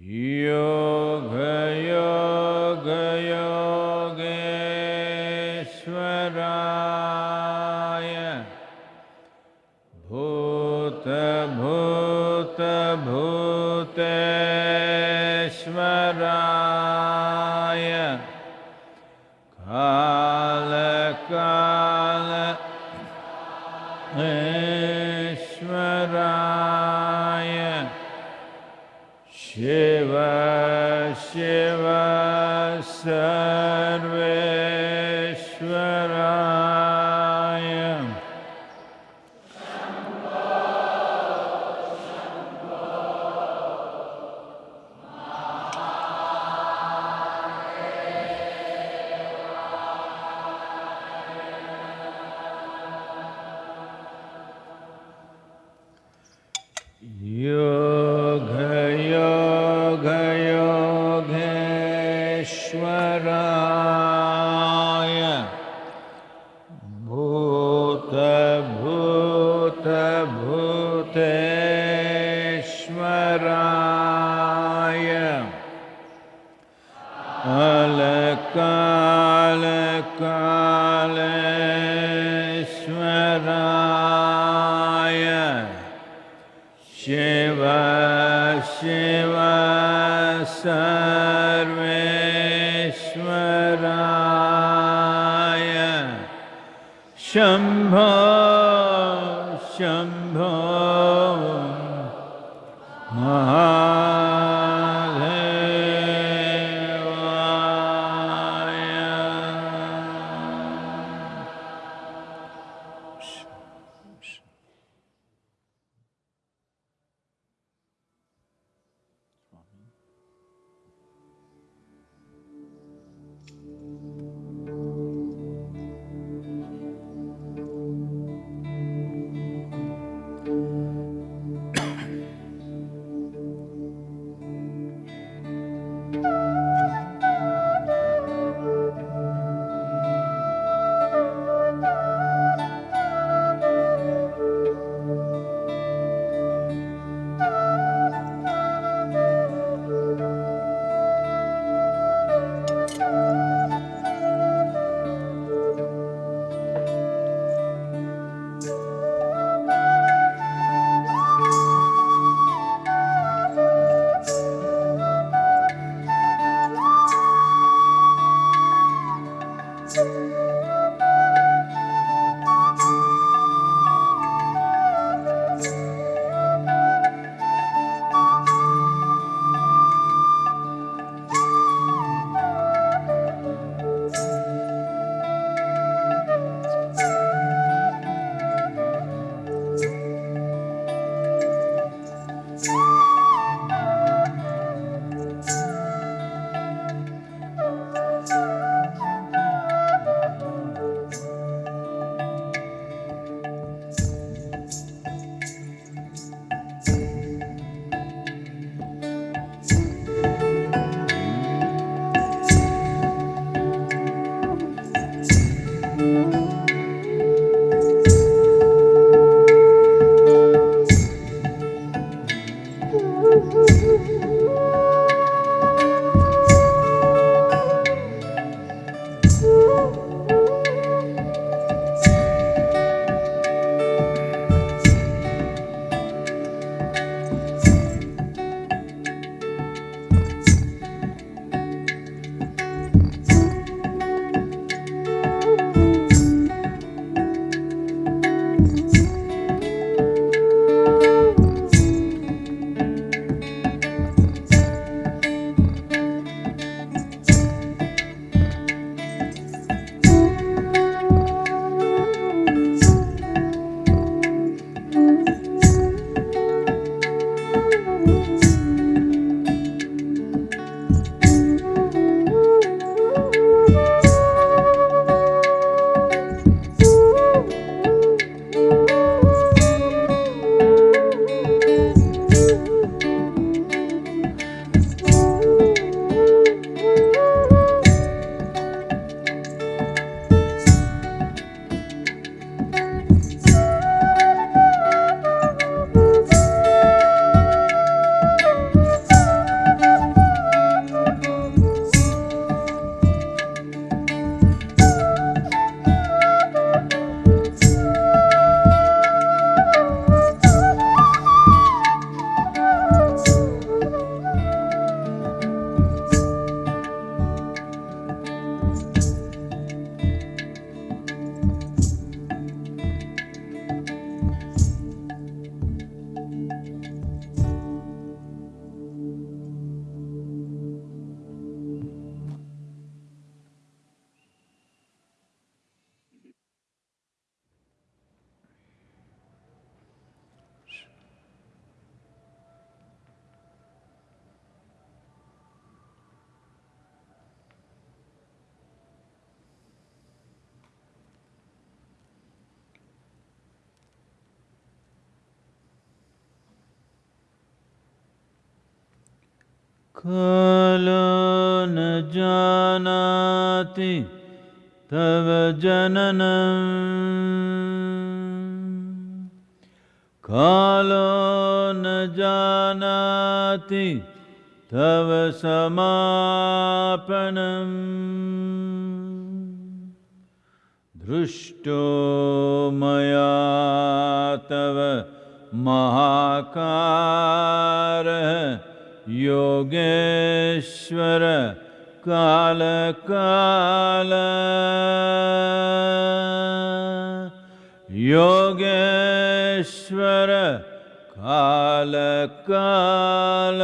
Yo. कालो न जानाति तव जननम् कालो न जानाति तव समापनम् दृष्टो मया तव महाकारः योगेश्वर काल काल। योगेश्वर काल काल।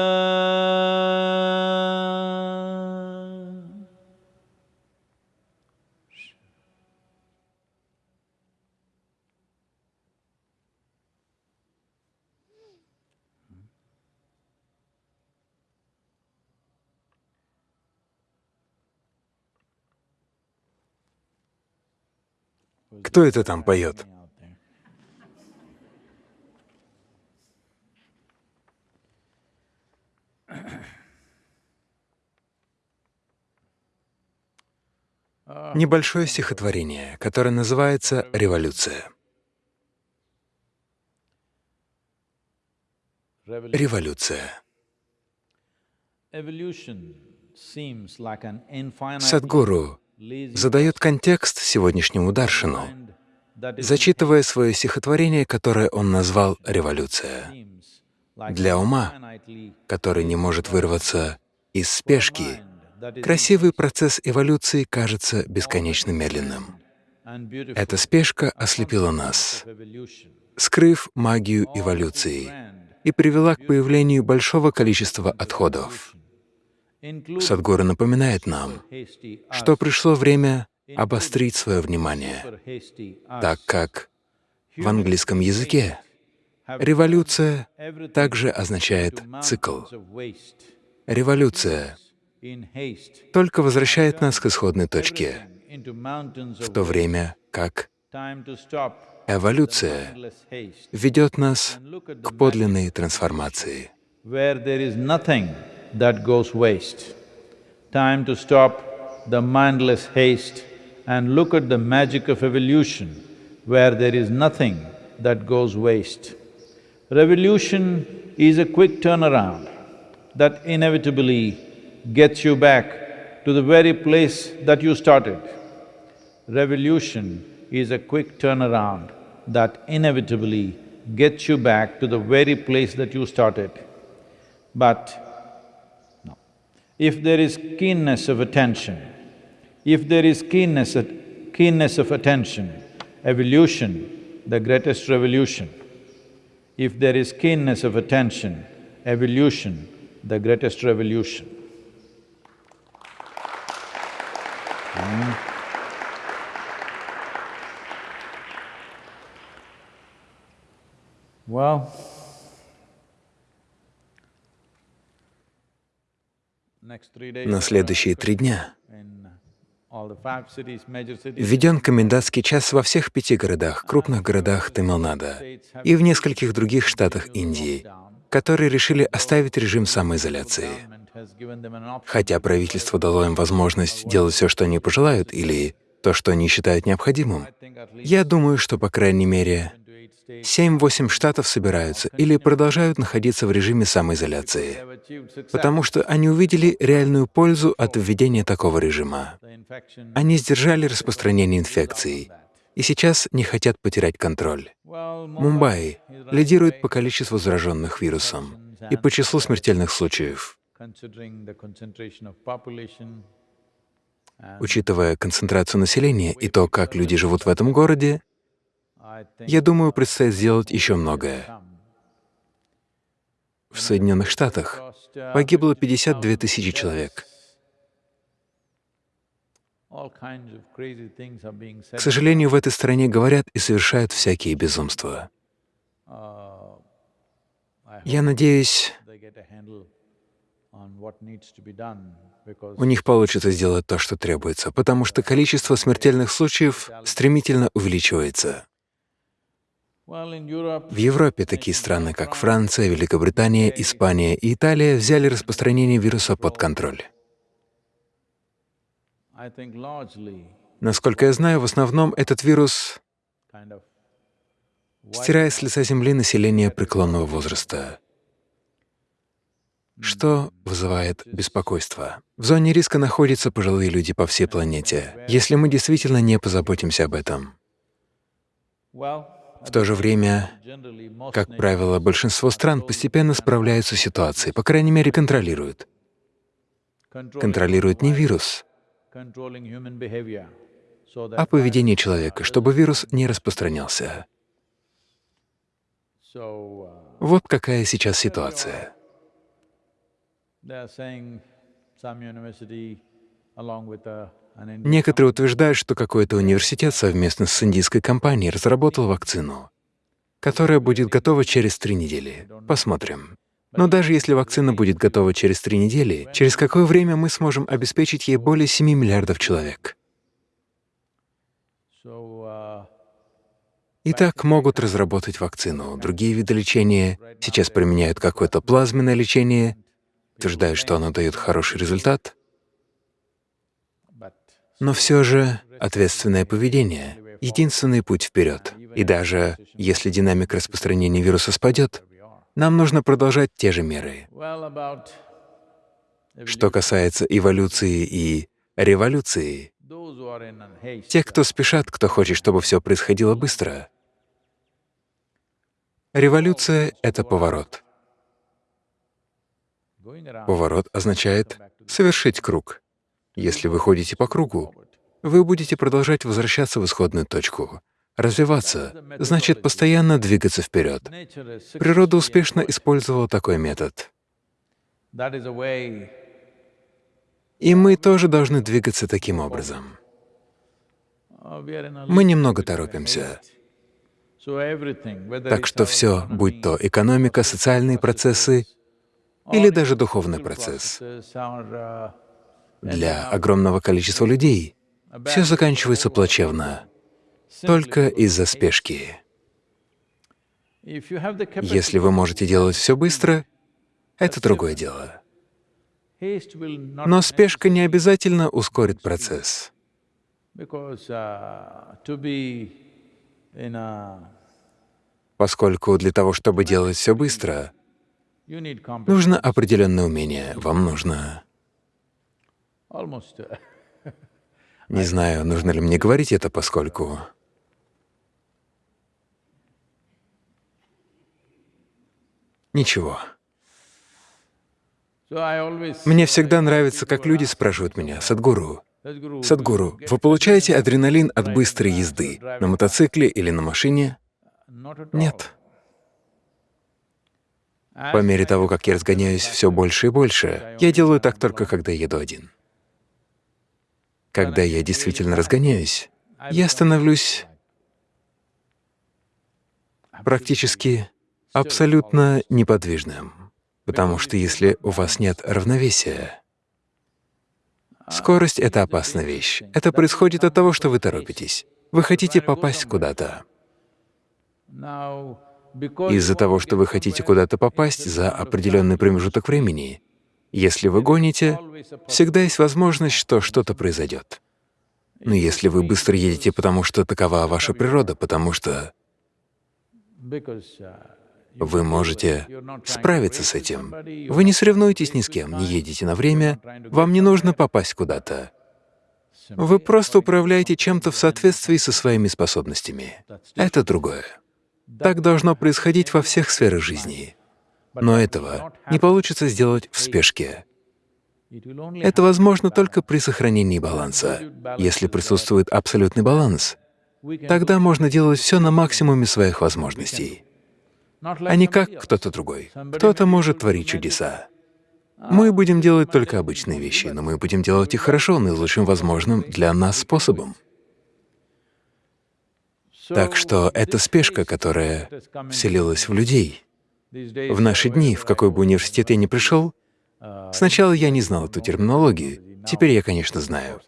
Кто это там поет? Небольшое стихотворение, которое называется «Революция». Революция. Садгуру задает контекст сегодняшнему Даршину, зачитывая свое стихотворение, которое он назвал «Революция». Для ума, который не может вырваться из спешки, красивый процесс эволюции кажется бесконечно медленным. Эта спешка ослепила нас, скрыв магию эволюции, и привела к появлению большого количества отходов. Садгуру напоминает нам, что пришло время обострить свое внимание, так как в английском языке революция также означает цикл. Революция только возвращает нас к исходной точке, в то время как эволюция ведет нас к подлинной трансформации. That goes waste. Time to stop the mindless haste and look at the magic of evolution where there is nothing that goes waste. Revolution is a quick turnaround that inevitably gets you back to the very place that you started. Revolution is a quick turnaround that inevitably gets you back to the very place that you started. But if there is keenness of attention, if there is keenness, keenness of attention, evolution, the greatest revolution. If there is keenness of attention, evolution, the greatest revolution. Hmm. Well, На следующие три дня. введен комендантский час во всех пяти городах, крупных городах Тамилнада и в нескольких других штатах Индии, которые решили оставить режим самоизоляции. Хотя правительство дало им возможность делать все, что они пожелают, или то, что они считают необходимым, я думаю, что, по крайней мере, Семь-восемь штатов собираются или продолжают находиться в режиме самоизоляции, потому что они увидели реальную пользу от введения такого режима. Они сдержали распространение инфекции и сейчас не хотят потерять контроль. Мумбаи лидирует по количеству зараженных вирусом и по числу смертельных случаев. Учитывая концентрацию населения и то, как люди живут в этом городе, я думаю, предстоит сделать еще многое. В Соединенных Штатах погибло 52 тысячи человек. К сожалению, в этой стране говорят и совершают всякие безумства. Я надеюсь, у них получится сделать то, что требуется, потому что количество смертельных случаев стремительно увеличивается. В Европе такие страны, как Франция, Великобритания, Испания и Италия взяли распространение вируса под контроль. Насколько я знаю, в основном этот вирус стирает с лица Земли население преклонного возраста, что вызывает беспокойство. В зоне риска находятся пожилые люди по всей планете, если мы действительно не позаботимся об этом. В то же время, как правило, большинство стран постепенно справляются с ситуацией, по крайней мере, контролируют. Контролируют не вирус, а поведение человека, чтобы вирус не распространялся. Вот какая сейчас ситуация. Некоторые утверждают, что какой-то университет совместно с индийской компанией разработал вакцину, которая будет готова через три недели. Посмотрим. Но даже если вакцина будет готова через три недели, через какое время мы сможем обеспечить ей более 7 миллиардов человек? Итак, могут разработать вакцину. Другие виды лечения сейчас применяют какое-то плазменное лечение, утверждают, что оно дает хороший результат. Но все же ответственное поведение — единственный путь вперед. И даже если динамика распространения вируса спадет, нам нужно продолжать те же меры. Что касается эволюции и революции, те, кто спешат, кто хочет, чтобы все происходило быстро, революция — это поворот. Поворот означает совершить круг. Если вы ходите по кругу, вы будете продолжать возвращаться в исходную точку. Развиваться — значит постоянно двигаться вперед. Природа успешно использовала такой метод. И мы тоже должны двигаться таким образом. Мы немного торопимся. Так что все, будь то экономика, социальные процессы или даже духовный процесс, для огромного количества людей все заканчивается плачевно только из-за спешки. Если вы можете делать все быстро, это другое дело. Но спешка не обязательно ускорит процесс. Поскольку для того, чтобы делать все быстро, нужно определенное умение, вам нужно... Не знаю, нужно ли мне говорить это, поскольку... Ничего. Мне всегда нравится, как люди спрашивают меня, «Садгуру, Садгуру, вы получаете адреналин от быстрой езды на мотоцикле или на машине? Нет. По мере того, как я разгоняюсь все больше и больше, я делаю так только, когда еду один. Когда я действительно разгоняюсь, я становлюсь практически абсолютно неподвижным, потому что если у вас нет равновесия, скорость — это опасная вещь. Это происходит от того, что вы торопитесь. Вы хотите попасть куда-то. Из-за того, что вы хотите куда-то попасть за определенный промежуток времени, если вы гоните, всегда есть возможность, что что-то произойдет. Но если вы быстро едете, потому что такова ваша природа, потому что вы можете справиться с этим. Вы не соревнуетесь ни с кем, не едете на время, вам не нужно попасть куда-то. Вы просто управляете чем-то в соответствии со своими способностями. Это другое. Так должно происходить во всех сферах жизни. Но этого не получится сделать в спешке. Это возможно только при сохранении баланса. Если присутствует абсолютный баланс, тогда можно делать все на максимуме своих возможностей а не как кто-то другой. Кто-то может творить чудеса. Мы будем делать только обычные вещи, но мы будем делать их хорошо, наилучшим возможным для нас способом. Так что это спешка, которая вселилась в людей. В наши дни, в какой бы университет я ни пришел, сначала я не знал эту терминологию, теперь я, конечно, знаю.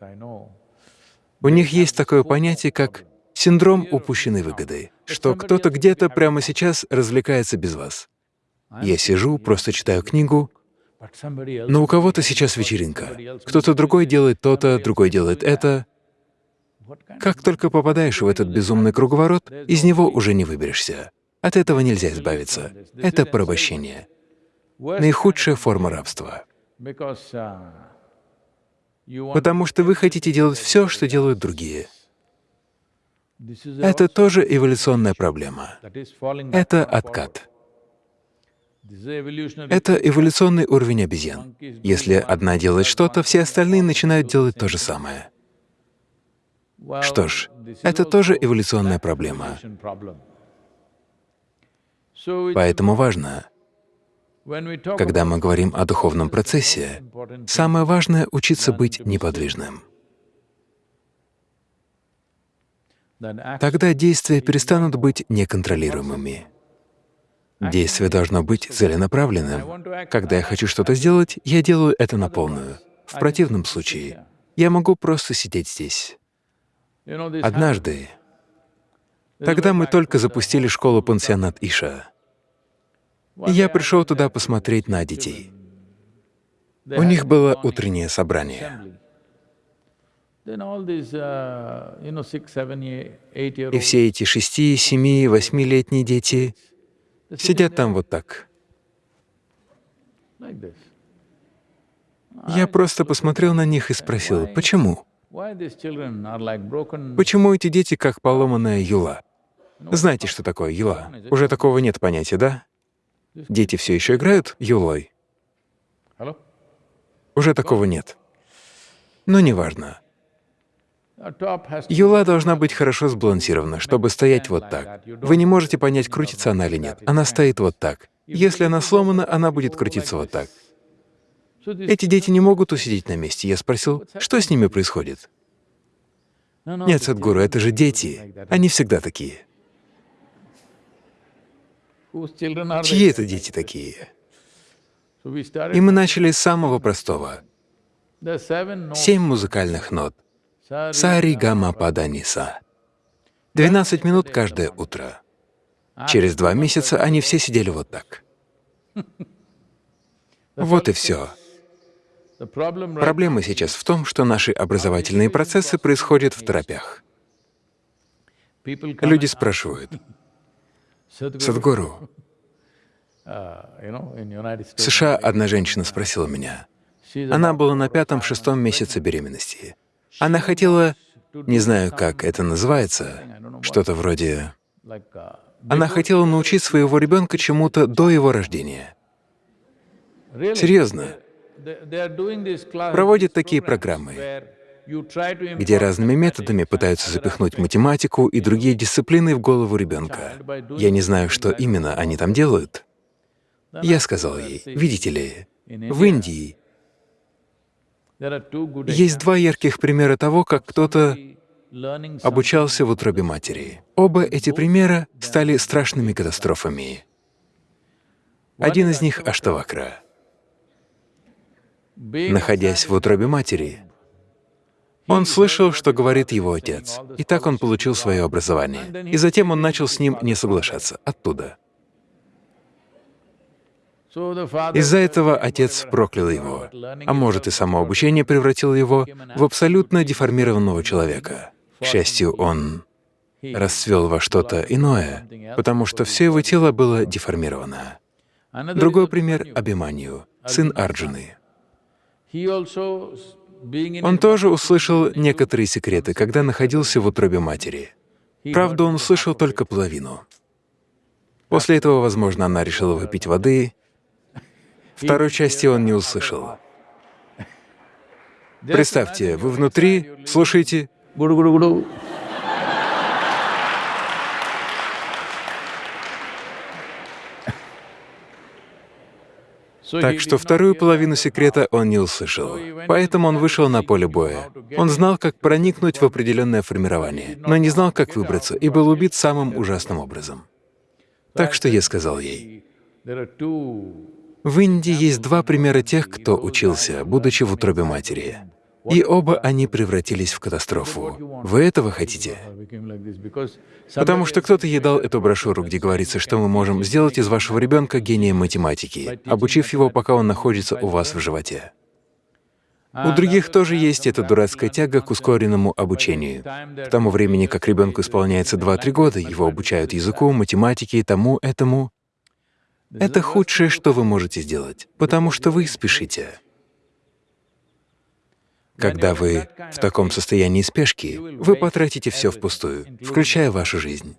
У них есть такое понятие, как Синдром упущенной выгоды, что кто-то где-то прямо сейчас развлекается без вас. Я сижу, просто читаю книгу, но у кого-то сейчас вечеринка. Кто-то другой делает то-то, другой делает это. Как только попадаешь в этот безумный круговорот, из него уже не выберешься. От этого нельзя избавиться. Это порабощение. Наихудшая форма рабства. Потому что вы хотите делать все, что делают другие. Это тоже эволюционная проблема. Это откат. Это эволюционный уровень обезьян. Если одна делает что-то, все остальные начинают делать то же самое. Что ж, это тоже эволюционная проблема. Поэтому важно, когда мы говорим о духовном процессе, самое важное — учиться быть неподвижным. Тогда действия перестанут быть неконтролируемыми. Действие должно быть целенаправленным. Когда я хочу что-то сделать, я делаю это на полную. В противном случае я могу просто сидеть здесь. Однажды, тогда мы только запустили школу-пансионат Иша, я пришел туда посмотреть на детей. У них было утреннее собрание. И все эти шести, семи, восьмилетние дети сидят там вот так. Я просто посмотрел на них и спросил, почему? Почему эти дети как поломанная юла? Знаете, что такое юла? Уже такого нет понятия, да? Дети все еще играют юлой? Уже такого нет. Но неважно. Юла должна быть хорошо сбалансирована, чтобы стоять вот так. Вы не можете понять, крутится она или нет. Она стоит вот так. Если она сломана, она будет крутиться вот так. Эти дети не могут усидеть на месте. Я спросил, что с ними происходит? Нет, Садгуру, это же дети. Они всегда такие. Чьи это дети такие? И мы начали с самого простого. Семь музыкальных нот. Сари, гамма, пада, ниса. Двенадцать минут каждое утро. Через два месяца они все сидели вот так. Вот и все. Проблема сейчас в том, что наши образовательные процессы происходят в торопях. Люди спрашивают, Садгуру, в США одна женщина спросила меня, она была на пятом-шестом месяце беременности. Она хотела, не знаю, как это называется, что-то вроде… Она хотела научить своего ребенка чему-то до его рождения. Серьезно. Проводят такие программы, где разными методами пытаются запихнуть математику и другие дисциплины в голову ребенка. Я не знаю, что именно они там делают. Я сказал ей, видите ли, в Индии есть два ярких примера того, как кто-то обучался в утробе матери. Оба эти примера стали страшными катастрофами. Один из них — Аштавакра. Находясь в утробе матери, он слышал, что говорит его отец, и так он получил свое образование. И затем он начал с ним не соглашаться оттуда. Из-за этого отец проклял его, а может и само обучение превратило его в абсолютно деформированного человека. К счастью, он расцвел во что-то иное, потому что все его тело было деформировано. Другой пример — Абиманию, сын Арджуны. Он тоже услышал некоторые секреты, когда находился в утробе матери. Правда, он услышал только половину. После этого, возможно, она решила выпить воды. Второй части он не услышал. Представьте, вы внутри, слушаете, Так что вторую половину секрета он не услышал. Поэтому он вышел на поле боя. Он знал, как проникнуть в определенное формирование, но не знал, как выбраться, и был убит самым ужасным образом. Так что я сказал ей, в Индии есть два примера тех, кто учился, будучи в утробе матери. И оба они превратились в катастрофу. Вы этого хотите? Потому что кто-то ей дал эту брошюру, где говорится, что мы можем сделать из вашего ребенка гения математики, обучив его, пока он находится у вас в животе. У других тоже есть эта дурацкая тяга к ускоренному обучению. К тому времени, как ребенку исполняется 2-3 года, его обучают языку, математике, тому, этому. Это худшее, что вы можете сделать, потому что вы спешите. Когда вы в таком состоянии спешки, вы потратите все впустую, включая вашу жизнь.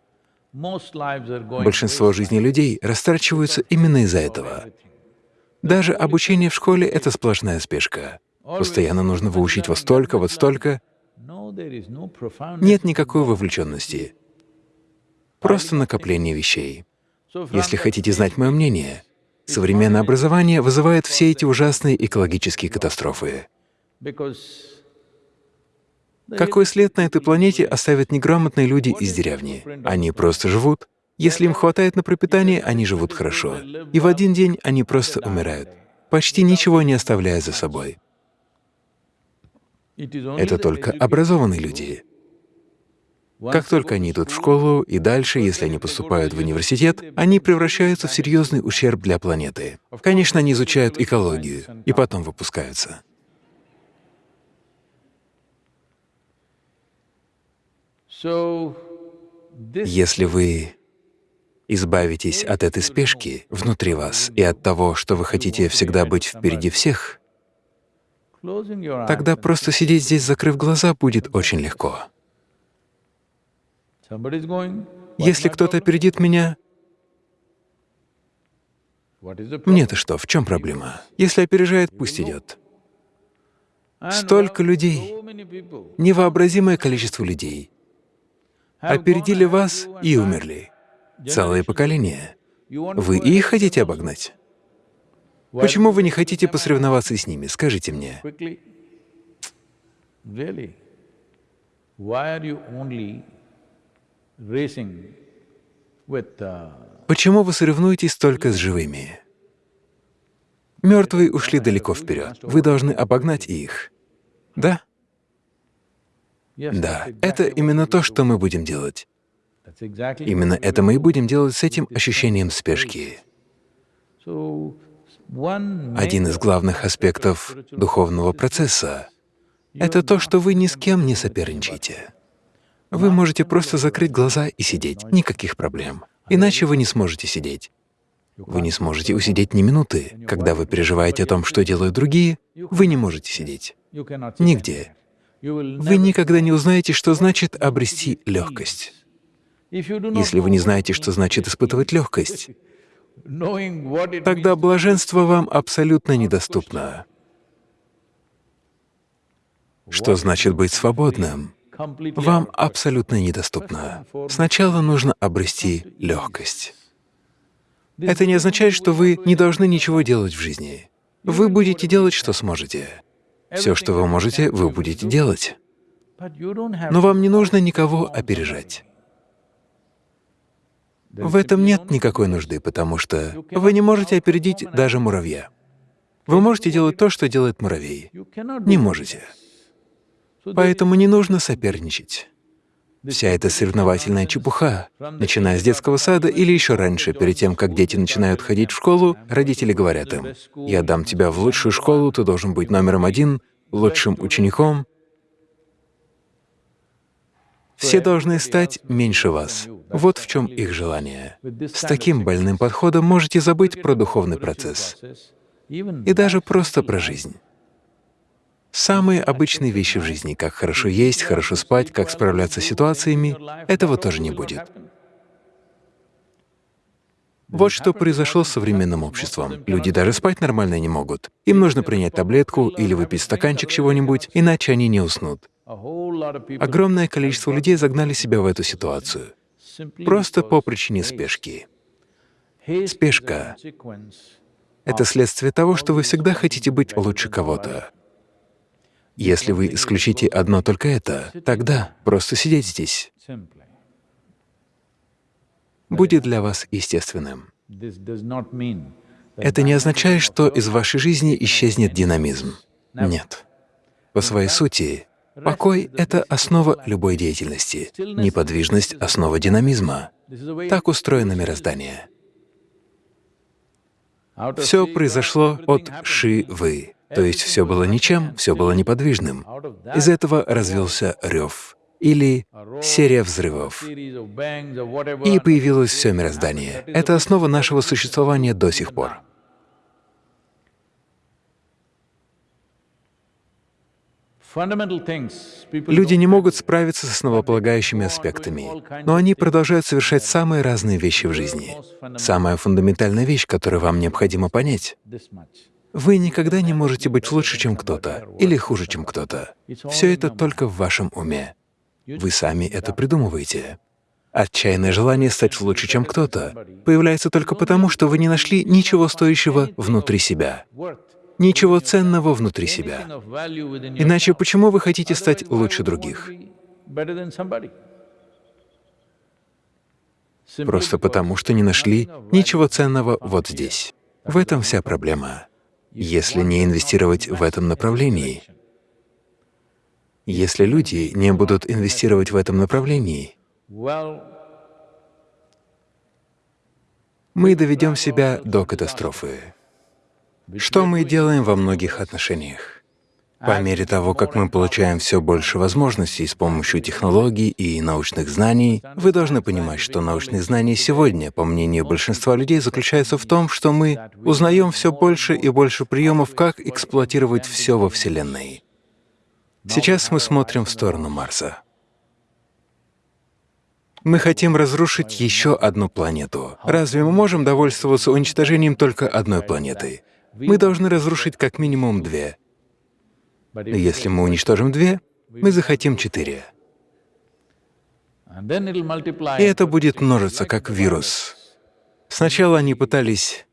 Большинство жизней людей растрачиваются именно из-за этого. Даже обучение в школе — это сплошная спешка. Постоянно нужно выучить вот столько, вот столько. Нет никакой вовлеченности. Просто накопление вещей. Если хотите знать мое мнение, современное образование вызывает все эти ужасные экологические катастрофы. Какой след на этой планете оставят неграмотные люди из деревни? Они просто живут. Если им хватает на пропитание, они живут хорошо. И в один день они просто умирают, почти ничего не оставляя за собой. Это только образованные люди. Как только они идут в школу и дальше, если они поступают в университет, они превращаются в серьезный ущерб для планеты. Конечно, они изучают экологию и потом выпускаются. Если вы избавитесь от этой спешки внутри вас и от того, что вы хотите всегда быть впереди всех, тогда просто сидеть здесь, закрыв глаза, будет очень легко. Если кто-то опередит меня, мне-то что, в чем проблема? Если опережает, пусть идет. Столько людей, невообразимое количество людей опередили вас и умерли. Целое поколение. Вы их хотите обогнать? Почему вы не хотите посоревноваться с ними, скажите мне? Почему вы соревнуетесь только с живыми? Мертвые ушли далеко вперед. Вы должны обогнать их. Да? Да, это именно то, что мы будем делать. Именно это мы и будем делать с этим ощущением спешки. Один из главных аспектов духовного процесса — это то, что вы ни с кем не соперничаете. Вы можете просто закрыть глаза и сидеть, никаких проблем. Иначе вы не сможете сидеть. Вы не сможете усидеть ни минуты. Когда вы переживаете о том, что делают другие, вы не можете сидеть. Нигде. Вы никогда не узнаете, что значит обрести легкость. Если вы не знаете, что значит испытывать легкость, тогда блаженство вам абсолютно недоступно. Что значит быть свободным? Вам абсолютно недоступно. Сначала нужно обрести легкость. Это не означает, что вы не должны ничего делать в жизни. Вы будете делать, что сможете. Все, что вы можете, вы будете делать. Но вам не нужно никого опережать. В этом нет никакой нужды, потому что вы не можете опередить даже муравья. Вы можете делать то, что делает муравей. Не можете. Поэтому не нужно соперничать. Вся эта соревновательная чепуха, начиная с детского сада или еще раньше, перед тем, как дети начинают ходить в школу, родители говорят им, «Я дам тебя в лучшую школу, ты должен быть номером один, лучшим учеником». Все должны стать меньше вас. Вот в чем их желание. С таким больным подходом можете забыть про духовный процесс и даже просто про жизнь. Самые обычные вещи в жизни, как хорошо есть, хорошо спать, как справляться с ситуациями, этого тоже не будет. Вот что произошло с современным обществом. Люди даже спать нормально не могут. Им нужно принять таблетку или выпить стаканчик чего-нибудь, иначе они не уснут. Огромное количество людей загнали себя в эту ситуацию. Просто по причине спешки. Спешка — это следствие того, что вы всегда хотите быть лучше кого-то. Если вы исключите одно только это, тогда просто сидеть здесь будет для вас естественным. Это не означает, что из вашей жизни исчезнет динамизм. Нет. По своей сути, покой — это основа любой деятельности, неподвижность — основа динамизма. Так устроено мироздание. Все произошло от Шивы, то есть все было ничем, все было неподвижным. Из этого развился рев или серия взрывов, и появилось все мироздание. Это основа нашего существования до сих пор. Люди не могут справиться с основополагающими аспектами, но они продолжают совершать самые разные вещи в жизни. Самая фундаментальная вещь, которую вам необходимо понять — вы никогда не можете быть лучше, чем кто-то, или хуже, чем кто-то. Все это только в вашем уме. Вы сами это придумываете. Отчаянное желание стать лучше, чем кто-то, появляется только потому, что вы не нашли ничего стоящего внутри себя ничего ценного внутри себя. Иначе почему вы хотите стать лучше других? Просто потому, что не нашли ничего ценного вот здесь. В этом вся проблема. Если не инвестировать в этом направлении, если люди не будут инвестировать в этом направлении, мы доведем себя до катастрофы. Что мы делаем во многих отношениях? По мере того, как мы получаем все больше возможностей с помощью технологий и научных знаний, вы должны понимать, что научные знания сегодня, по мнению большинства людей, заключаются в том, что мы узнаем все больше и больше приемов, как эксплуатировать все во Вселенной. Сейчас мы смотрим в сторону Марса. Мы хотим разрушить еще одну планету. Разве мы можем довольствоваться уничтожением только одной планеты? мы должны разрушить как минимум две. Если мы уничтожим две, мы захотим четыре. И это будет множиться, как вирус. Сначала они пытались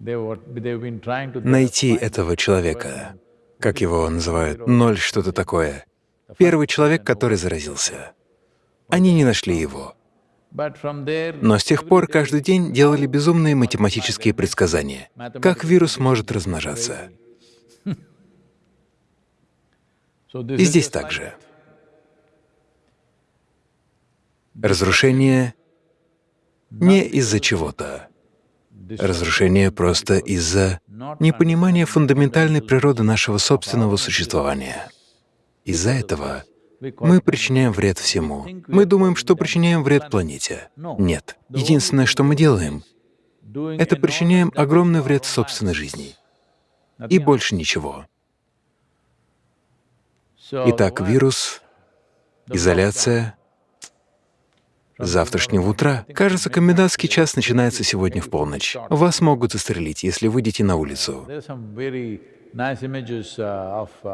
найти этого человека, как его называют, ноль что-то такое. Первый человек, который заразился. Они не нашли его. Но с тех пор каждый день делали безумные математические предсказания, как вирус может размножаться. И здесь также. Разрушение не из-за чего-то. Разрушение просто из-за непонимания фундаментальной природы нашего собственного существования. Из-за этого мы причиняем вред всему. Мы думаем, что причиняем вред планете. Нет. Единственное, что мы делаем, это причиняем огромный вред собственной жизни. И больше ничего. Итак, вирус, изоляция, завтрашнего утра. Кажется, комендантский час начинается сегодня в полночь. Вас могут застрелить, если выйдете на улицу.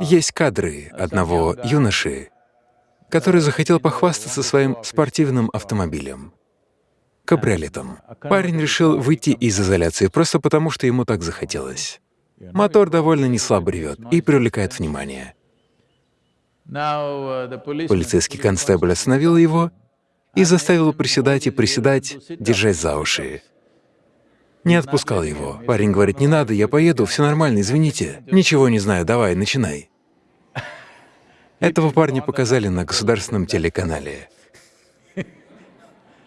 Есть кадры одного юноши, который захотел похвастаться своим спортивным автомобилем, кабриолетом. Парень решил выйти из изоляции просто потому, что ему так захотелось. Мотор довольно неслабо ревет и привлекает внимание. Полицейский констебль остановил его и заставил приседать и приседать, держась за уши. Не отпускал его. Парень говорит, «Не надо, я поеду, все нормально, извините. Ничего не знаю, давай, начинай». Этого парня показали на государственном телеканале.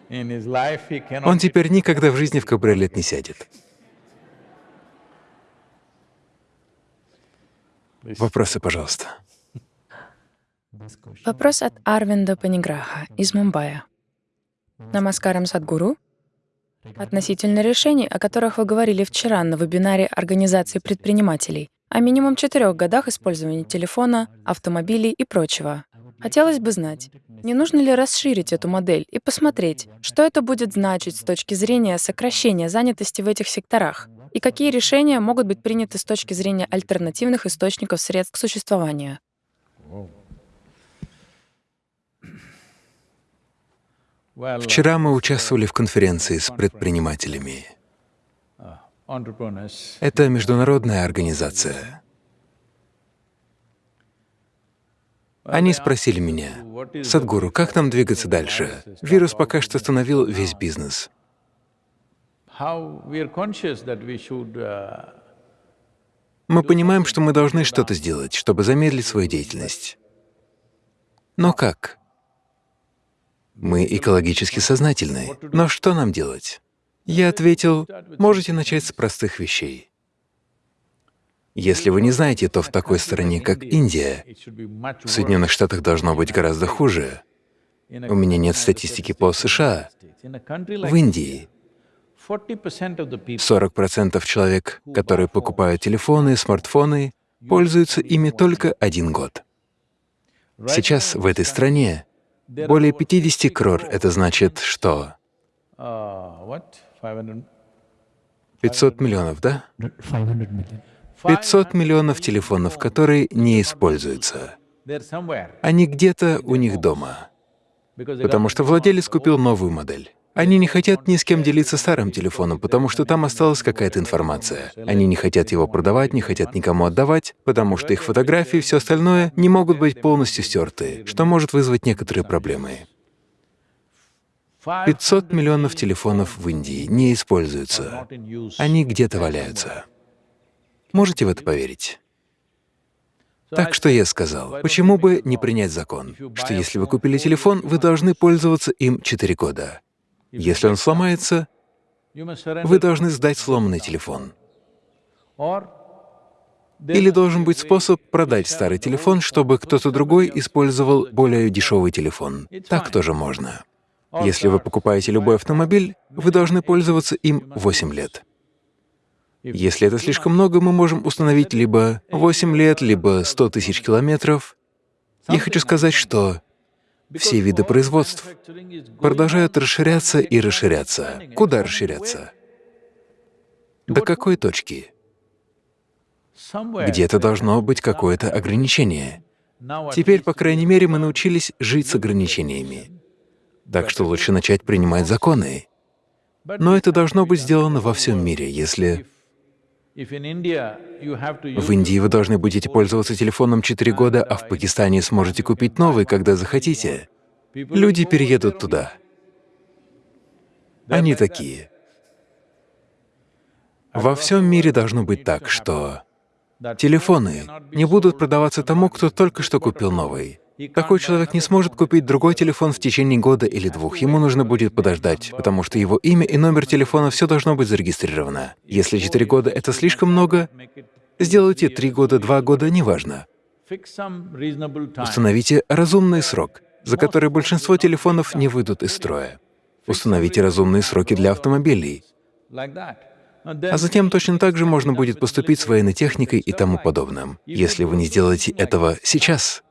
Он теперь никогда в жизни в кабриолет не сядет. Вопросы, пожалуйста. Вопрос от Арвинда Паниграха из Мумбаи. Намаскарам Садгуру. Относительно решений, о которых вы говорили вчера на вебинаре Организации предпринимателей, о минимум четырех годах использования телефона, автомобилей и прочего. Хотелось бы знать, не нужно ли расширить эту модель и посмотреть, что это будет значить с точки зрения сокращения занятости в этих секторах, и какие решения могут быть приняты с точки зрения альтернативных источников средств к существованию. Вчера мы участвовали в конференции с предпринимателями. Это международная организация. Они спросили меня, «Садгуру, как нам двигаться дальше? Вирус пока что остановил весь бизнес». Мы понимаем, что мы должны что-то сделать, чтобы замедлить свою деятельность. Но как? Мы экологически сознательны. Но что нам делать? Я ответил, можете начать с простых вещей. Если вы не знаете, то в такой стране, как Индия, в Соединенных Штатах должно быть гораздо хуже. У меня нет статистики по США. В Индии 40% человек, которые покупают телефоны, смартфоны, пользуются ими только один год. Сейчас в этой стране более 50 крор — это значит что? 500 миллионов, да? 500 миллионов телефонов, которые не используются. Они где-то у них дома, потому что владелец купил новую модель. Они не хотят ни с кем делиться старым телефоном, потому что там осталась какая-то информация. Они не хотят его продавать, не хотят никому отдавать, потому что их фотографии и все остальное не могут быть полностью стерты, что может вызвать некоторые проблемы. 500 миллионов телефонов в Индии не используются. Они где-то валяются. Можете в это поверить? Так что я сказал, почему бы не принять закон, что если вы купили телефон, вы должны пользоваться им 4 года. Если он сломается, вы должны сдать сломанный телефон. Или должен быть способ продать старый телефон, чтобы кто-то другой использовал более дешевый телефон. Так тоже можно. Если вы покупаете любой автомобиль, вы должны пользоваться им 8 лет. Если это слишком много, мы можем установить либо 8 лет, либо 100 тысяч километров. Я хочу сказать, что все виды производств продолжают расширяться и расширяться. Куда расширяться? До какой точки? Где-то должно быть какое-то ограничение. Теперь, по крайней мере, мы научились жить с ограничениями. Так что лучше начать принимать законы. Но это должно быть сделано во всем мире, если в Индии вы должны будете пользоваться телефоном 4 года, а в Пакистане сможете купить новый, когда захотите. Люди переедут туда. Они такие. Во всем мире должно быть так, что телефоны не будут продаваться тому, кто только что купил новый. Такой человек не сможет купить другой телефон в течение года или двух. Ему нужно будет подождать, потому что его имя и номер телефона — все должно быть зарегистрировано. Если четыре года — это слишком много, сделайте три года, два года — неважно. Установите разумный срок, за который большинство телефонов не выйдут из строя. Установите разумные сроки для автомобилей. А затем точно так же можно будет поступить с военной техникой и тому подобным. Если вы не сделаете этого сейчас,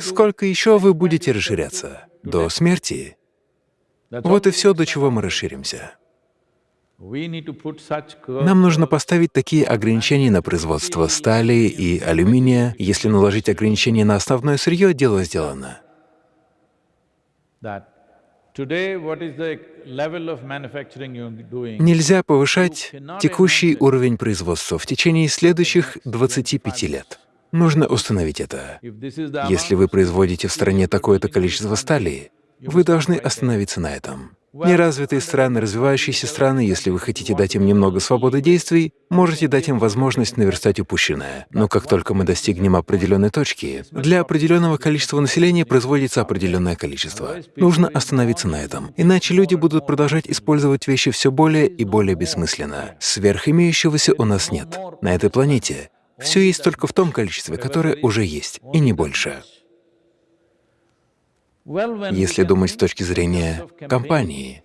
Сколько еще вы будете расширяться? До смерти? Вот и все, до чего мы расширимся. Нам нужно поставить такие ограничения на производство стали и алюминия. Если наложить ограничения на основное сырье, дело сделано. Нельзя повышать текущий уровень производства в течение следующих 25 лет. Нужно установить это. Если вы производите в стране такое-то количество стали, вы должны остановиться на этом. Неразвитые страны, развивающиеся страны, если вы хотите дать им немного свободы действий, можете дать им возможность наверстать упущенное. Но как только мы достигнем определенной точки, для определенного количества населения производится определенное количество. Нужно остановиться на этом, иначе люди будут продолжать использовать вещи все более и более бессмысленно. Сверхимеющегося у нас нет. На этой планете все есть только в том количестве, которое уже есть, и не больше. Если думать с точки зрения компании,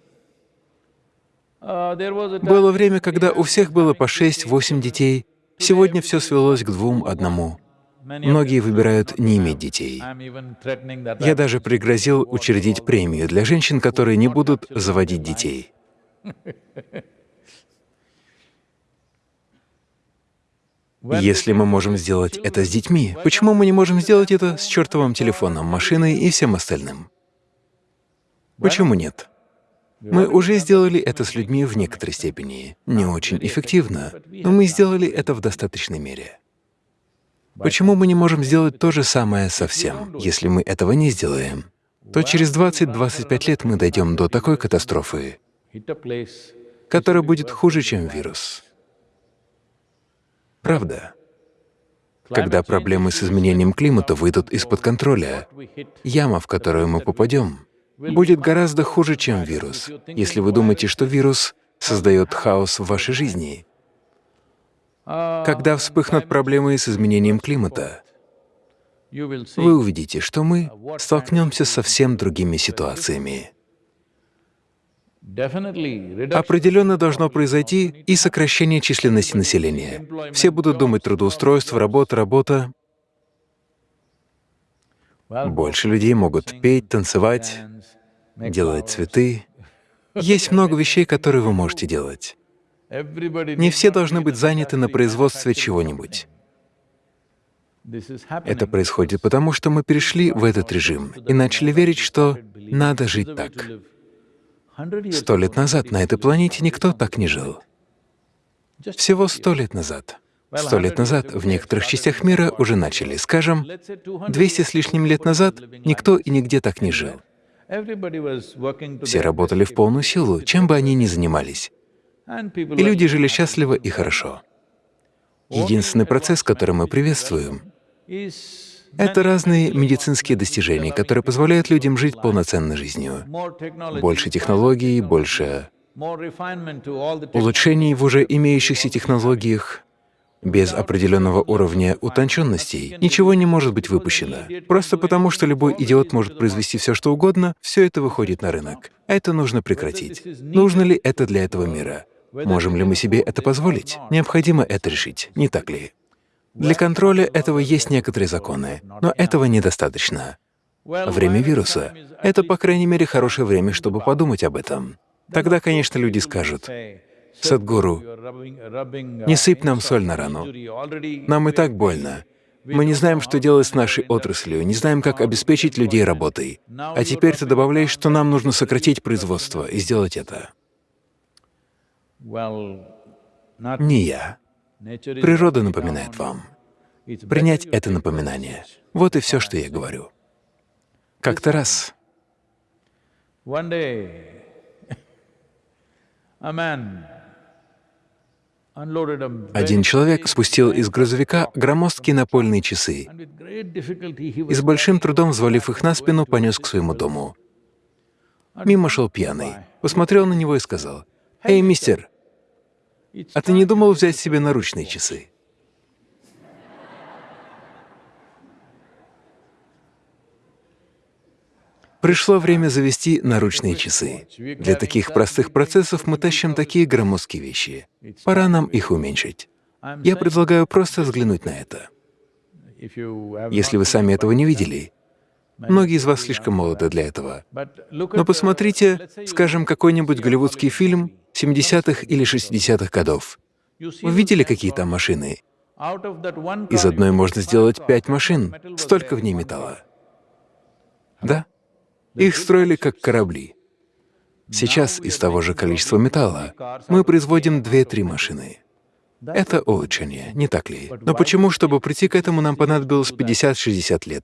было время, когда у всех было по 6-8 детей, сегодня все свелось к двум, одному. Многие выбирают не иметь детей. Я даже пригрозил учредить премию для женщин, которые не будут заводить детей. Если мы можем сделать это с детьми, почему мы не можем сделать это с чертовым телефоном, машиной и всем остальным? Почему нет? Мы уже сделали это с людьми в некоторой степени. Не очень эффективно, но мы сделали это в достаточной мере. Почему мы не можем сделать то же самое со всем? Если мы этого не сделаем, то через 20-25 лет мы дойдем до такой катастрофы, которая будет хуже, чем вирус. Правда. Когда проблемы с изменением климата выйдут из-под контроля, яма, в которую мы попадем, будет гораздо хуже, чем вирус. Если вы думаете, что вирус создает хаос в вашей жизни, когда вспыхнут проблемы с изменением климата, вы увидите, что мы столкнемся с совсем другими ситуациями. Определенно должно произойти и сокращение численности населения. Все будут думать трудоустройство, работа, работа. Больше людей могут петь, танцевать, делать цветы. Есть много вещей, которые вы можете делать. Не все должны быть заняты на производстве чего-нибудь. Это происходит потому, что мы перешли в этот режим и начали верить, что надо жить так. Сто лет назад на этой планете никто так не жил. Всего сто лет назад. Сто лет назад в некоторых частях мира уже начали. Скажем, 200 с лишним лет назад никто и нигде так не жил. Все работали в полную силу, чем бы они ни занимались. И люди жили счастливо и хорошо. Единственный процесс, который мы приветствуем, это разные медицинские достижения, которые позволяют людям жить полноценной жизнью. Больше технологий, больше улучшений в уже имеющихся технологиях. Без определенного уровня утонченности ничего не может быть выпущено. Просто потому, что любой идиот может произвести все, что угодно, все это выходит на рынок. Это нужно прекратить. Нужно ли это для этого мира? Можем ли мы себе это позволить? Необходимо это решить, не так ли? Для контроля этого есть некоторые законы, но этого недостаточно. Время вируса — это, по крайней мере, хорошее время, чтобы подумать об этом. Тогда, конечно, люди скажут, «Садгуру, не сыпь нам соль на рану. Нам и так больно. Мы не знаем, что делать с нашей отраслью, не знаем, как обеспечить людей работой. А теперь ты добавляешь, что нам нужно сократить производство и сделать это». Не я. Природа напоминает вам. Принять это напоминание. Вот и все, что я говорю. Как-то раз один человек спустил из грузовика громоздкие напольные часы и с большим трудом, взвалив их на спину, понес к своему дому. Мимо шел пьяный, посмотрел на него и сказал, «Эй, мистер, а ты не думал взять себе наручные часы? Пришло время завести наручные часы. Для таких простых процессов мы тащим такие громоздкие вещи. Пора нам их уменьшить. Я предлагаю просто взглянуть на это. Если вы сами этого не видели, многие из вас слишком молоды для этого. Но посмотрите, скажем, какой-нибудь голливудский фильм 70-х или 60-х годов. Вы видели, какие там машины? Из одной можно сделать пять машин, столько в ней металла. Да? Их строили как корабли. Сейчас из того же количества металла мы производим две-три машины. Это улучшение, не так ли? Но почему, чтобы прийти к этому, нам понадобилось 50-60 лет?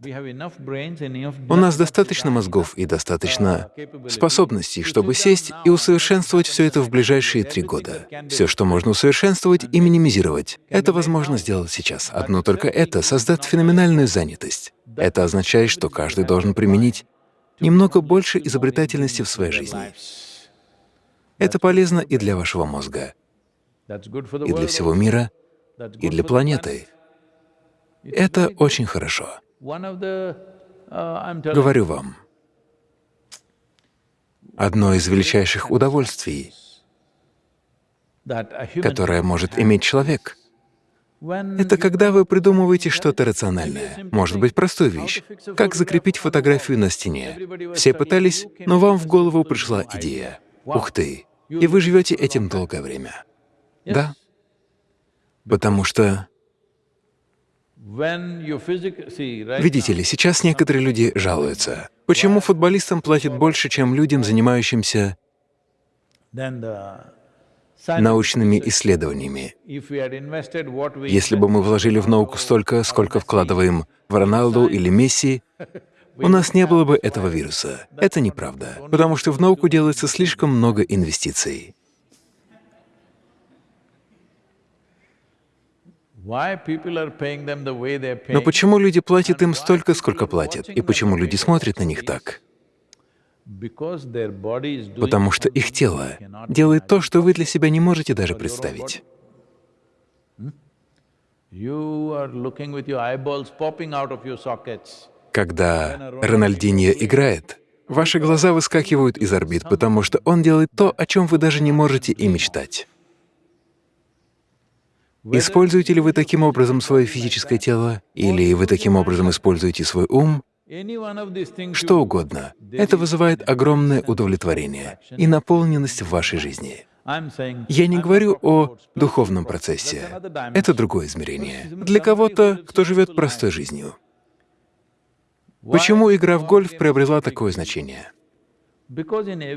У нас достаточно мозгов и достаточно способностей, чтобы сесть и усовершенствовать все это в ближайшие три года. Все, что можно усовершенствовать и минимизировать, это возможно сделать сейчас. Одно только это создаст феноменальную занятость. Это означает, что каждый должен применить немного больше изобретательности в своей жизни. Это полезно и для вашего мозга и для всего мира, и для планеты. Это очень хорошо. Говорю вам, одно из величайших удовольствий, которое может иметь человек, это когда вы придумываете что-то рациональное, может быть, простую вещь, как закрепить фотографию на стене. Все пытались, но вам в голову пришла идея. Ух ты! И вы живете этим долгое время. Да. Потому что… Видите ли, сейчас некоторые люди жалуются. Почему футболистам платят больше, чем людям, занимающимся научными исследованиями? Если бы мы вложили в науку столько, сколько вкладываем в Роналду или Месси, у нас не было бы этого вируса. Это неправда, потому что в науку делается слишком много инвестиций. Но почему люди платят им столько, сколько платят? И почему люди смотрят на них так? Потому что их тело делает то, что вы для себя не можете даже представить. Когда Рональдиньо играет, ваши глаза выскакивают из орбит, потому что он делает то, о чем вы даже не можете и мечтать. Используете ли вы таким образом свое физическое тело, или вы таким образом используете свой ум, что угодно, это вызывает огромное удовлетворение и наполненность в вашей жизни. Я не говорю о духовном процессе. Это другое измерение. Для кого-то, кто живет простой жизнью. Почему игра в гольф приобрела такое значение?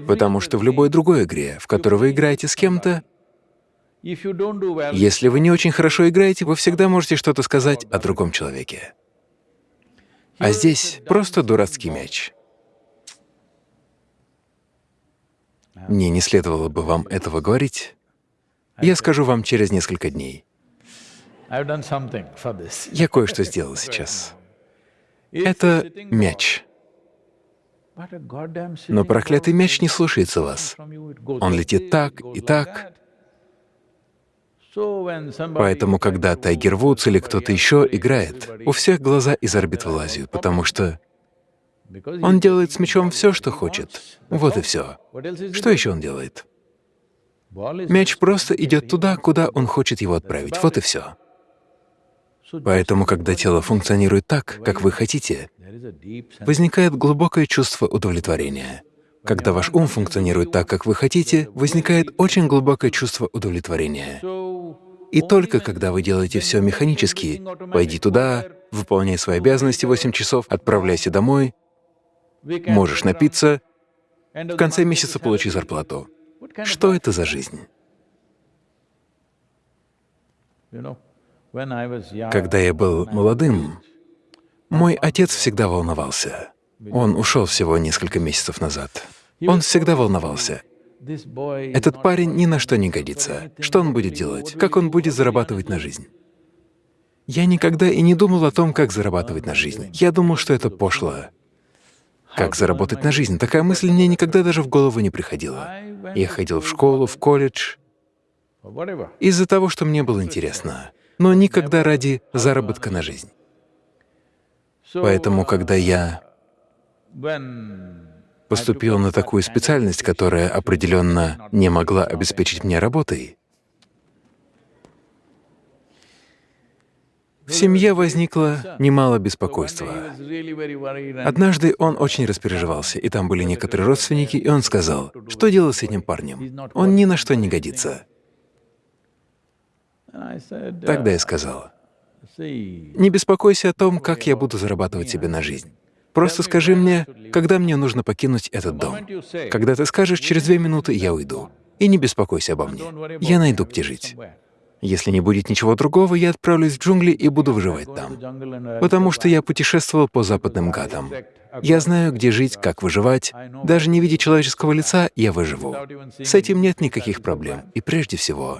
Потому что в любой другой игре, в которой вы играете с кем-то, если вы не очень хорошо играете, вы всегда можете что-то сказать о другом человеке. А здесь просто дурацкий мяч. Мне не следовало бы вам этого говорить. Я скажу вам через несколько дней. Я кое-что сделал сейчас. Это мяч. Но проклятый мяч не слушается вас. Он летит так и так. Поэтому, когда Тайгер Вудс или кто-то еще играет, у всех глаза из орбит вылазят, потому что он делает с мячом все, что хочет. Вот и все. Что еще он делает? Мяч просто идет туда, куда он хочет его отправить. Вот и все. Поэтому, когда тело функционирует так, как вы хотите, возникает глубокое чувство удовлетворения. Когда ваш ум функционирует так, как вы хотите, возникает очень глубокое чувство удовлетворения. И только когда вы делаете все механически, пойди туда, выполняй свои обязанности 8 часов, отправляйся домой, можешь напиться, в конце месяца получи зарплату. Что это за жизнь? Когда я был молодым, мой отец всегда волновался. Он ушел всего несколько месяцев назад. Он всегда волновался. Этот парень ни на что не годится. Что он будет делать? Как он будет зарабатывать на жизнь? Я никогда и не думал о том, как зарабатывать на жизнь. Я думал, что это пошло. Как заработать на жизнь? Такая мысль мне никогда даже в голову не приходила. Я ходил в школу, в колледж из-за того, что мне было интересно, но никогда ради заработка на жизнь. Поэтому, когда я поступил на такую специальность, которая определенно не могла обеспечить мне работой, в семье возникло немало беспокойства. Однажды он очень распереживался, и там были некоторые родственники, и он сказал, что делать с этим парнем? Он ни на что не годится. Тогда я сказал, не беспокойся о том, как я буду зарабатывать себе на жизнь. Просто скажи мне, когда мне нужно покинуть этот дом. Когда ты скажешь, через две минуты я уйду. И не беспокойся обо мне. Я найду, где жить. Если не будет ничего другого, я отправлюсь в джунгли и буду выживать там. Потому что я путешествовал по западным гадам. Я знаю, где жить, как выживать. Даже не видя человеческого лица, я выживу. С этим нет никаких проблем. И прежде всего,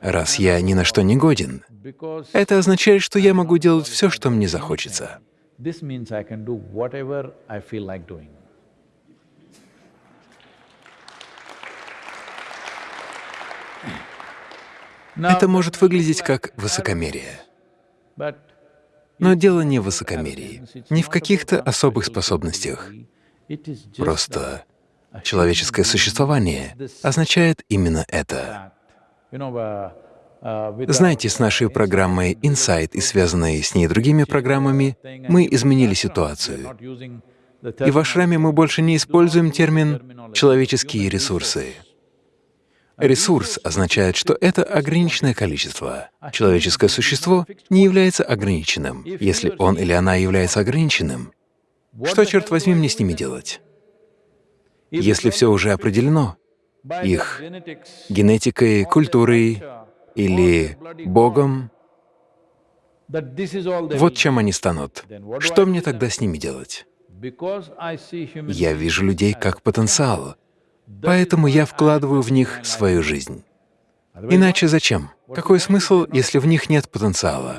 раз я ни на что не годен, это означает, что я могу делать все, что мне захочется. This means I can do whatever I feel like doing. Это может выглядеть как высокомерие. Но дело не в высокомерии, не в каких-то особых способностях. Просто человеческое существование означает именно это. Знаете, с нашей программой Insight и связанной с ней другими программами мы изменили ситуацию. И в Ашраме мы больше не используем термин «человеческие ресурсы». Ресурс означает, что это ограниченное количество. Человеческое существо не является ограниченным. Если он или она является ограниченным, что, черт возьми, мне с ними делать? Если все уже определено, их генетикой, культурой, или Богом, вот чем они станут. Что мне тогда с ними делать? Я вижу людей как потенциал, поэтому я вкладываю в них свою жизнь. Иначе зачем? Какой смысл, если в них нет потенциала?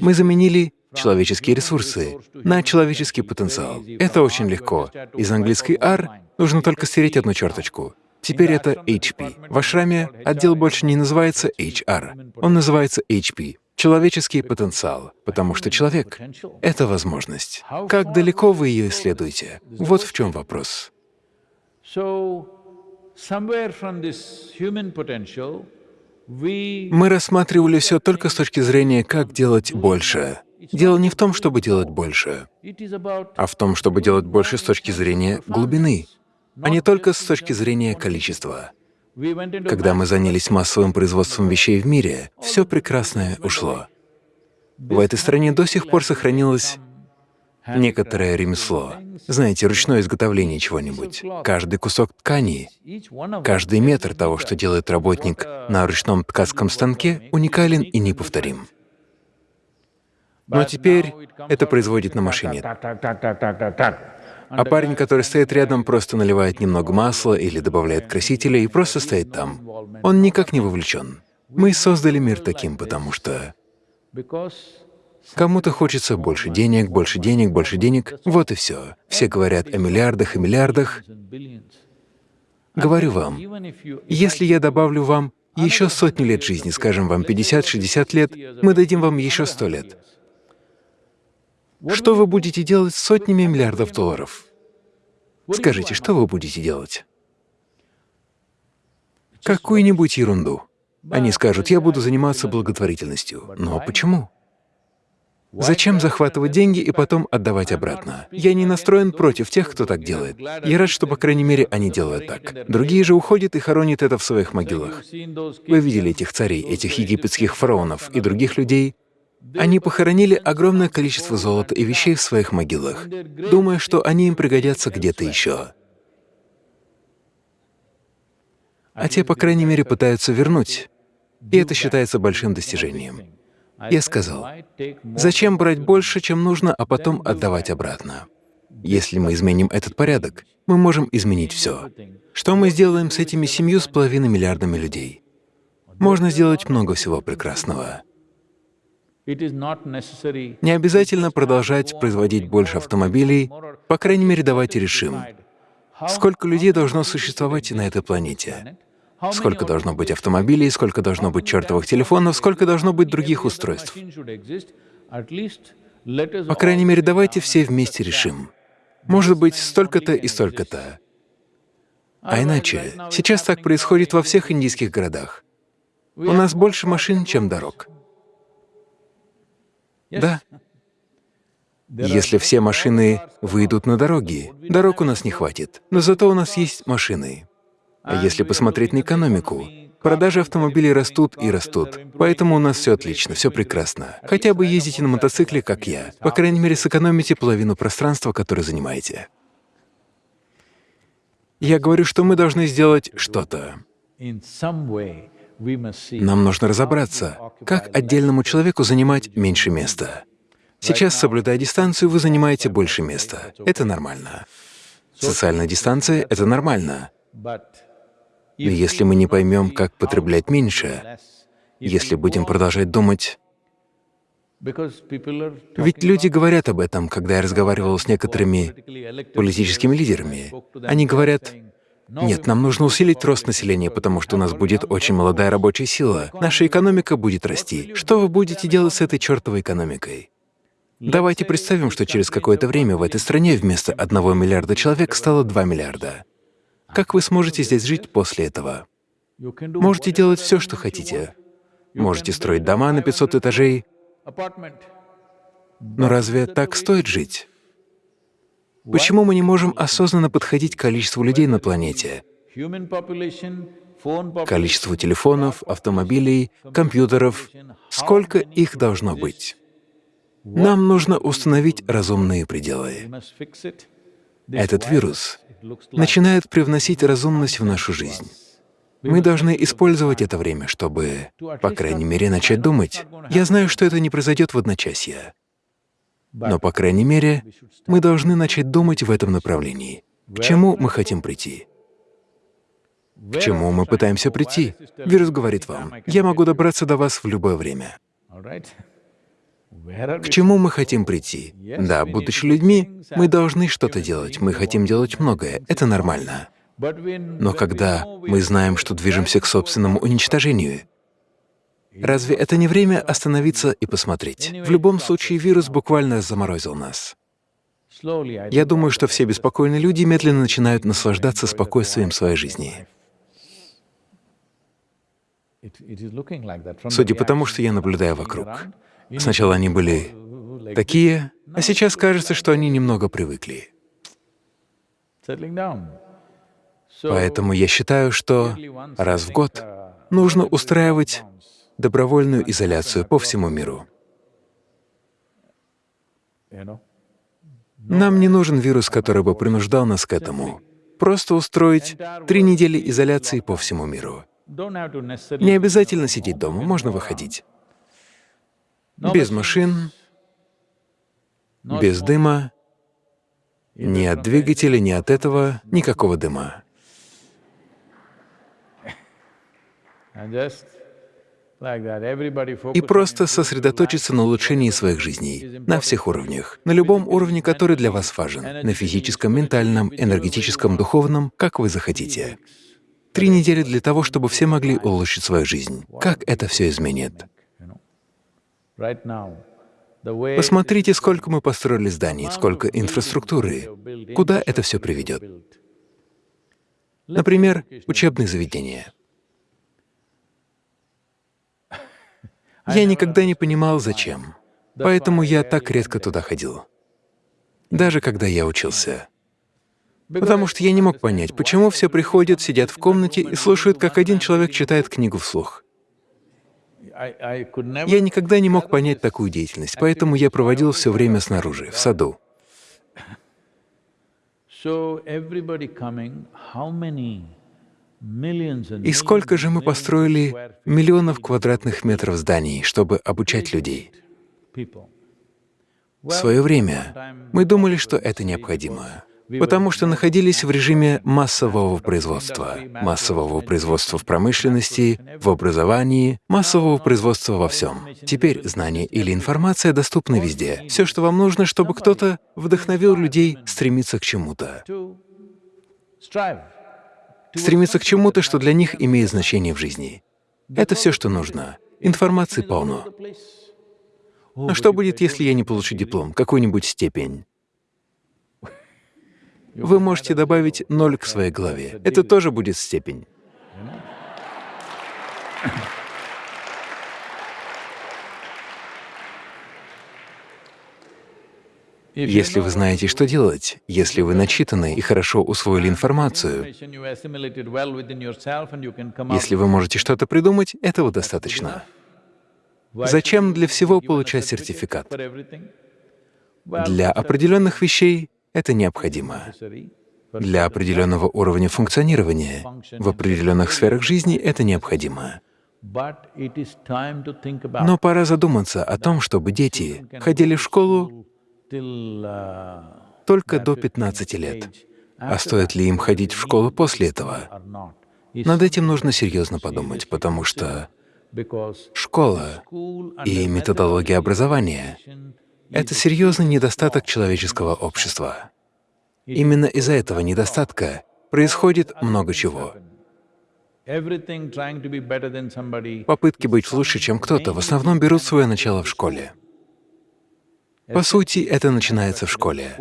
Мы заменили человеческие ресурсы на человеческий потенциал. Это очень легко. Из английской R нужно только стереть одну черточку. Теперь это HP. В ашраме отдел больше не называется HR, он называется HP — человеческий потенциал, потому что человек — это возможность. Как далеко вы ее исследуете? Вот в чем вопрос. Мы рассматривали все только с точки зрения, как делать больше. Дело не в том, чтобы делать больше, а в том, чтобы делать больше с точки зрения глубины, а не только с точки зрения количества. Когда мы занялись массовым производством вещей в мире, все прекрасное ушло. В этой стране до сих пор сохранилось некоторое ремесло. Знаете, ручное изготовление чего-нибудь. Каждый кусок ткани, каждый метр того, что делает работник на ручном ткацком станке, уникален и неповторим. Но теперь это производит на машине. А парень, который стоит рядом, просто наливает немного масла или добавляет красителя и просто стоит там. Он никак не вовлечен. Мы создали мир таким, потому что кому-то хочется больше денег, больше денег, больше денег. Вот и все. Все говорят о миллиардах и миллиардах. Говорю вам, если я добавлю вам еще сотни лет жизни, скажем вам 50-60 лет, мы дадим вам еще 100 лет. Что вы будете делать с сотнями миллиардов долларов? Скажите, что вы будете делать? Какую-нибудь ерунду. Они скажут, я буду заниматься благотворительностью. Но почему? Зачем захватывать деньги и потом отдавать обратно? Я не настроен против тех, кто так делает. Я рад, что, по крайней мере, они делают так. Другие же уходят и хоронят это в своих могилах. Вы видели этих царей, этих египетских фараонов и других людей, они похоронили огромное количество золота и вещей в своих могилах, думая, что они им пригодятся где-то еще. А те, по крайней мере, пытаются вернуть, и это считается большим достижением. Я сказал, зачем брать больше, чем нужно, а потом отдавать обратно? Если мы изменим этот порядок, мы можем изменить все. Что мы сделаем с этими семью с половиной миллиардами людей? Можно сделать много всего прекрасного. Не обязательно продолжать производить больше автомобилей, по крайней мере, давайте решим, сколько людей должно существовать на этой планете, сколько должно быть автомобилей, сколько должно быть чертовых телефонов, сколько должно быть других устройств. По крайней мере, давайте все вместе решим. Может быть, столько-то и столько-то. А иначе, сейчас так происходит во всех индийских городах. У нас больше машин, чем дорог. Да. Если все машины выйдут на дороги, дорог у нас не хватит, но зато у нас есть машины. А если посмотреть на экономику, продажи автомобилей растут и растут, поэтому у нас все отлично, все прекрасно. Хотя бы ездите на мотоцикле, как я. По крайней мере, сэкономите половину пространства, которое занимаете. Я говорю, что мы должны сделать что-то. Нам нужно разобраться, как отдельному человеку занимать меньше места. Сейчас, соблюдая дистанцию, вы занимаете больше места. Это нормально. Социальная дистанция — это нормально. Но если мы не поймем, как потреблять меньше, если будем продолжать думать… Ведь люди говорят об этом, когда я разговаривал с некоторыми политическими лидерами. Они говорят, нет, нам нужно усилить рост населения, потому что у нас будет очень молодая рабочая сила. Наша экономика будет расти. Что вы будете делать с этой чертовой экономикой? Давайте представим, что через какое-то время в этой стране вместо одного миллиарда человек стало 2 миллиарда. Как вы сможете здесь жить после этого? Можете делать все, что хотите. Можете строить дома на 500 этажей. Но разве так стоит жить? Почему мы не можем осознанно подходить к количеству людей на планете? Количеству телефонов, автомобилей, компьютеров. Сколько их должно быть? Нам нужно установить разумные пределы. Этот вирус начинает привносить разумность в нашу жизнь. Мы должны использовать это время, чтобы, по крайней мере, начать думать. Я знаю, что это не произойдет в одночасье. Но, по крайней мере, мы должны начать думать в этом направлении. К чему мы хотим прийти? К чему мы пытаемся прийти? Вирус говорит вам, я могу добраться до вас в любое время. К чему мы хотим прийти? Да, будучи людьми, мы должны что-то делать, мы хотим делать многое, это нормально. Но когда мы знаем, что движемся к собственному уничтожению, разве это не время остановиться и посмотреть? В любом случае, вирус буквально заморозил нас. Я думаю, что все беспокойные люди медленно начинают наслаждаться спокойствием своей жизни. Судя по тому, что я наблюдаю вокруг. Сначала они были такие, а сейчас кажется, что они немного привыкли. Поэтому я считаю, что раз в год нужно устраивать добровольную изоляцию по всему миру. Нам не нужен вирус, который бы принуждал нас к этому. Просто устроить три недели изоляции по всему миру. Не обязательно сидеть дома, можно выходить. Без машин, без дыма, ни от двигателя, ни от этого, никакого дыма. И просто сосредоточиться на улучшении своих жизней на всех уровнях, на любом уровне, который для вас важен, на физическом, ментальном, энергетическом, духовном, как вы захотите. Три недели для того, чтобы все могли улучшить свою жизнь. Как это все изменит? Посмотрите, сколько мы построили зданий, сколько инфраструктуры. Куда это все приведет? Например, учебные заведения. Я никогда не понимал, зачем. Поэтому я так редко туда ходил. Даже когда я учился. Потому что я не мог понять, почему все приходят, сидят в комнате и слушают, как один человек читает книгу вслух. Я никогда не мог понять такую деятельность, поэтому я проводил все время снаружи, в саду. И сколько же мы построили миллионов квадратных метров зданий, чтобы обучать людей? В свое время мы думали, что это необходимо потому что находились в режиме массового производства, массового производства в промышленности, в образовании, массового производства во всем. Теперь знания или информация доступны везде. Все, что вам нужно, чтобы кто-то вдохновил людей стремиться к чему-то. Стремиться к чему-то, что для них имеет значение в жизни. Это все, что нужно. Информации полно. Но что будет, если я не получу диплом, какую-нибудь степень? вы можете добавить ноль к своей главе. Это тоже будет степень. Если вы знаете, что делать, если вы начитаны и хорошо усвоили информацию, если вы можете что-то придумать, этого достаточно. Зачем для всего получать сертификат? Для определенных вещей это необходимо. Для определенного уровня функционирования в определенных сферах жизни это необходимо. Но пора задуматься о том, чтобы дети ходили в школу только до 15 лет. А стоит ли им ходить в школу после этого? Над этим нужно серьезно подумать, потому что школа и методология образования это серьезный недостаток человеческого общества. Именно из-за этого недостатка происходит много чего. Попытки быть лучше, чем кто-то, в основном берут свое начало в школе. По сути, это начинается в школе.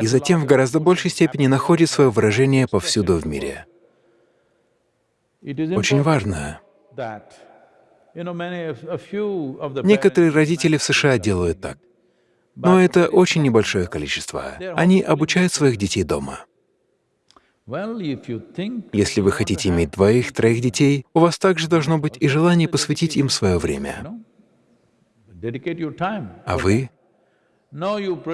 И затем в гораздо большей степени находит свое выражение повсюду в мире. Очень важно, Некоторые родители в США делают так, но это очень небольшое количество. Они обучают своих детей дома. Если вы хотите иметь двоих-троих детей, у вас также должно быть и желание посвятить им свое время. А вы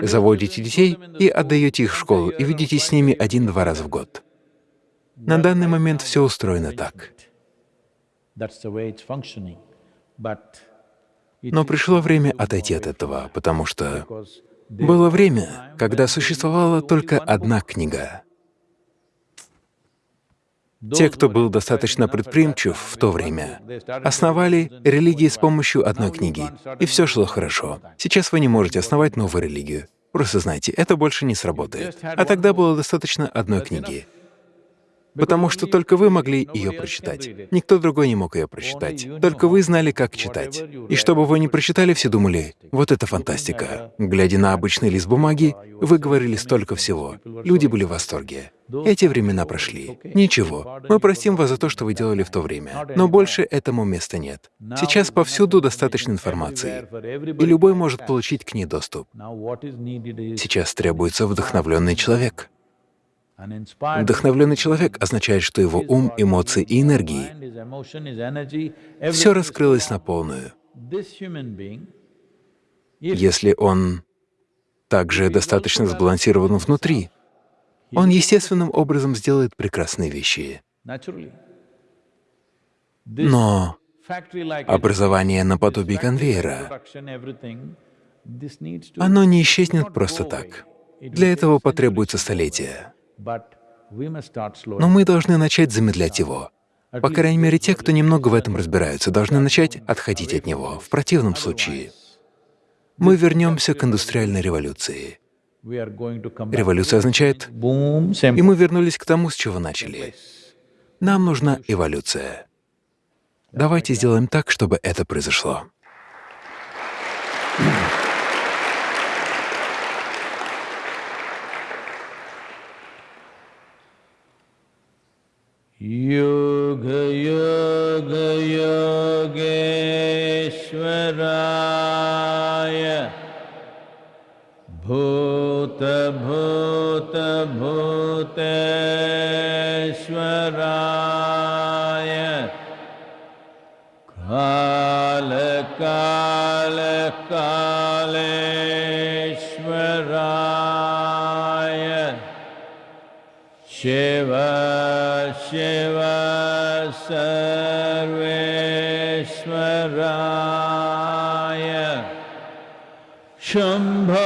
заводите детей и отдаете их в школу, и видитесь с ними один-два раза в год. На данный момент все устроено так. Но пришло время отойти от этого, потому что было время, когда существовала только одна книга. Те, кто был достаточно предприимчив в то время, основали религии с помощью одной книги, и все шло хорошо. Сейчас вы не можете основать новую религию. Просто знайте, это больше не сработает. А тогда было достаточно одной книги. Потому что только вы могли ее прочитать. Никто другой не мог ее прочитать. Только вы знали, как читать. И чтобы вы не прочитали, все думали, вот это фантастика. Глядя на обычный лист бумаги, вы говорили столько всего. Люди были в восторге. Эти времена прошли. Ничего, мы простим вас за то, что вы делали в то время. Но больше этому места нет. Сейчас повсюду достаточно информации, и любой может получить к ней доступ. Сейчас требуется вдохновленный человек. Вдохновленный человек означает, что его ум, эмоции и энергии — все раскрылось на полную. Если он также достаточно сбалансирован внутри, он естественным образом сделает прекрасные вещи. Но образование наподобие конвейера, оно не исчезнет просто так. Для этого потребуется столетия. Но мы должны начать замедлять его. По крайней мере, те, кто немного в этом разбираются, должны начать отходить от него. В противном случае мы вернемся к индустриальной революции. Революция означает, и мы вернулись к тому, с чего начали. Нам нужна эволюция. Давайте сделаем так, чтобы это произошло. योग योग योगेश्वराय। भूत भूत भूतेश्वराय। काल काल कालेश्वराय। शिवा शिव सर्वेश्वराय शम्भो